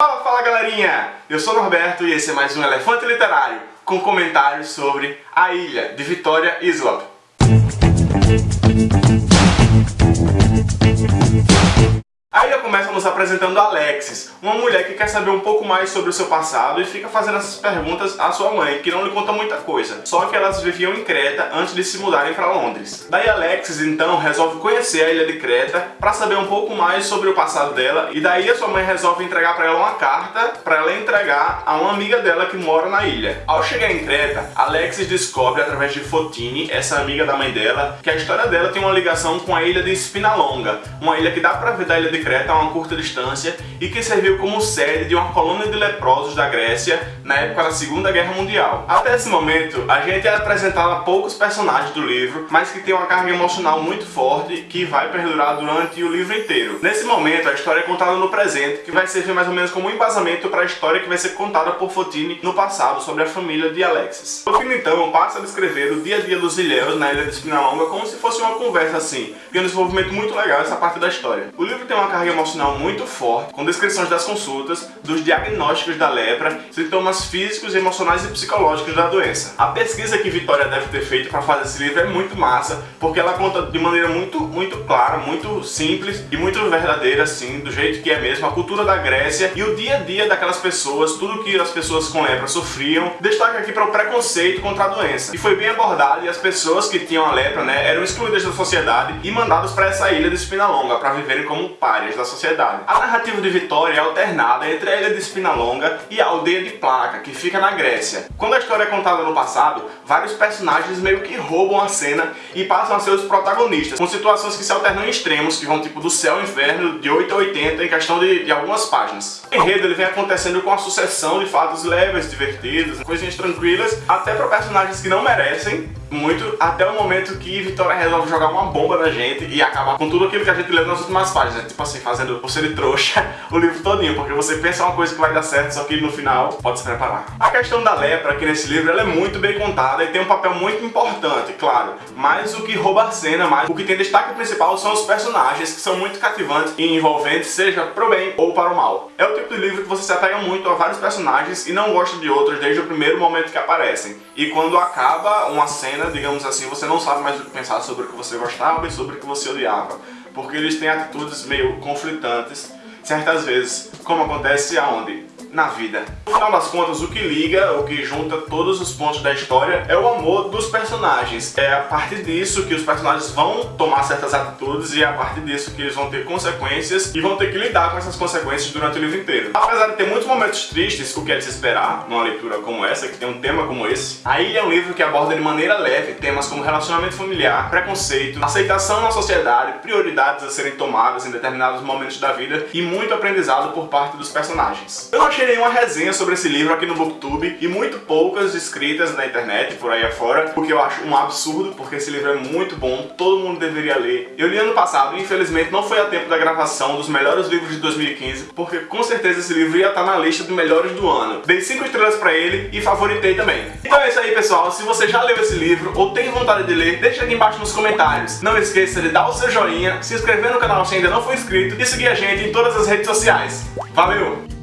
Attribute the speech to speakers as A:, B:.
A: Fala, fala galerinha! Eu sou o Norberto e esse é mais um Elefante Literário com comentários sobre A Ilha, de Vitória Islop. Aí já começa nos apresentando Alexis, uma mulher que quer saber um pouco mais sobre o seu passado e fica fazendo essas perguntas à sua mãe, que não lhe conta muita coisa, só que elas viviam em Creta antes de se mudarem para Londres. Daí Alexis então resolve conhecer a ilha de Creta para saber um pouco mais sobre o passado dela e daí a sua mãe resolve entregar para ela uma carta para ela entregar a uma amiga dela que mora na ilha. Ao chegar em Creta, Alexis descobre através de Fotini, essa amiga da mãe dela, que a história dela tem uma ligação com a ilha de Spinalonga, uma ilha que dá para ver da ilha de Creta a uma curta distância e que serviu como sede de uma colônia de leprosos da Grécia na época da Segunda Guerra Mundial. Até esse momento, a gente é apresentado a poucos personagens do livro, mas que tem uma carga emocional muito forte que vai perdurar durante o livro inteiro. Nesse momento, a história é contada no presente, que vai servir mais ou menos como um embasamento para a história que vai ser contada por Fotini no passado sobre a família de Alexis. Fotini então passa a descrever o dia a dia dos ilhéus na ilha de Spinalonga como se fosse uma conversa assim, e um desenvolvimento muito legal essa parte da história. O livro tem uma carga emocional muito forte, com descrições das consultas, dos diagnósticos da lepra, sintomas físicos, emocionais e psicológicos da doença. A pesquisa que Vitória deve ter feito para fazer esse livro é muito massa, porque ela conta de maneira muito, muito clara, muito simples e muito verdadeira, assim, do jeito que é mesmo, a cultura da Grécia e o dia a dia daquelas pessoas, tudo que as pessoas com lepra sofriam. Destaque aqui para o preconceito contra a doença. E foi bem abordado e as pessoas que tinham a lepra, né, eram excluídas da sociedade e mandadas para essa ilha de Espinalonga para viverem como párias da sociedade. A narrativa de Vitória é alternada entre a ilha de Espinalonga e a aldeia de Placa, que fica na Grécia. Quando a história é contada no passado, vários personagens meio que roubam a cena e passam a ser os protagonistas, com situações que se alternam em extremos, que vão tipo do céu ao inferno, de 8 a 80, em questão de, de algumas páginas. O enredo ele vem acontecendo com a sucessão de fatos leves, divertidos, coisinhas tranquilas, até para personagens que não merecem, muito, até o momento que Vitória resolve jogar uma bomba na gente e acabar com tudo aquilo que a gente leu nas últimas páginas. Tipo assim, fazendo você de trouxa o livro todinho, porque você pensa uma coisa que vai dar certo, só que no final pode se preparar. A questão da lepra aqui nesse livro ela é muito bem contada e tem um papel muito importante, claro, mas o que rouba a cena, mais o que tem destaque principal são os personagens, que são muito cativantes e envolventes, seja pro bem ou para o mal. É o tipo de livro que você se apega muito a vários personagens e não gosta de outros desde o primeiro momento que aparecem. E quando acaba uma cena, digamos assim, você não sabe mais o que pensar sobre o que você gostava e sobre o que você odiava. Porque eles têm atitudes meio conflitantes, certas vezes, como acontece aonde? Na vida. No final das contas, o que liga, o que junta todos os pontos da história é o amor dos personagens. É a partir disso que os personagens vão tomar certas atitudes e é a partir disso que eles vão ter consequências e vão ter que lidar com essas consequências durante o livro inteiro. Apesar de ter muitos momentos tristes, o que é de se esperar numa leitura como essa, que tem um tema como esse, a Ilha é um livro que aborda de maneira leve temas como relacionamento familiar, preconceito, aceitação na sociedade, prioridades a serem tomadas em determinados momentos da vida e muito aprendizado por parte dos personagens. Eu achei nenhuma resenha sobre esse livro aqui no Booktube e muito poucas escritas na internet, por aí afora, o que eu acho um absurdo, porque esse livro é muito bom, todo mundo deveria ler. Eu li ano passado e infelizmente não foi a tempo da gravação dos melhores livros de 2015, porque com certeza esse livro ia estar na lista dos melhores do ano. Dei 5 estrelas pra ele e favoritei também. Então é isso aí pessoal, se você já leu esse livro ou tem vontade de ler, deixa aqui embaixo nos comentários. Não esqueça de dar o seu joinha, se inscrever no canal se ainda não for inscrito e seguir a gente em todas as redes sociais. Valeu!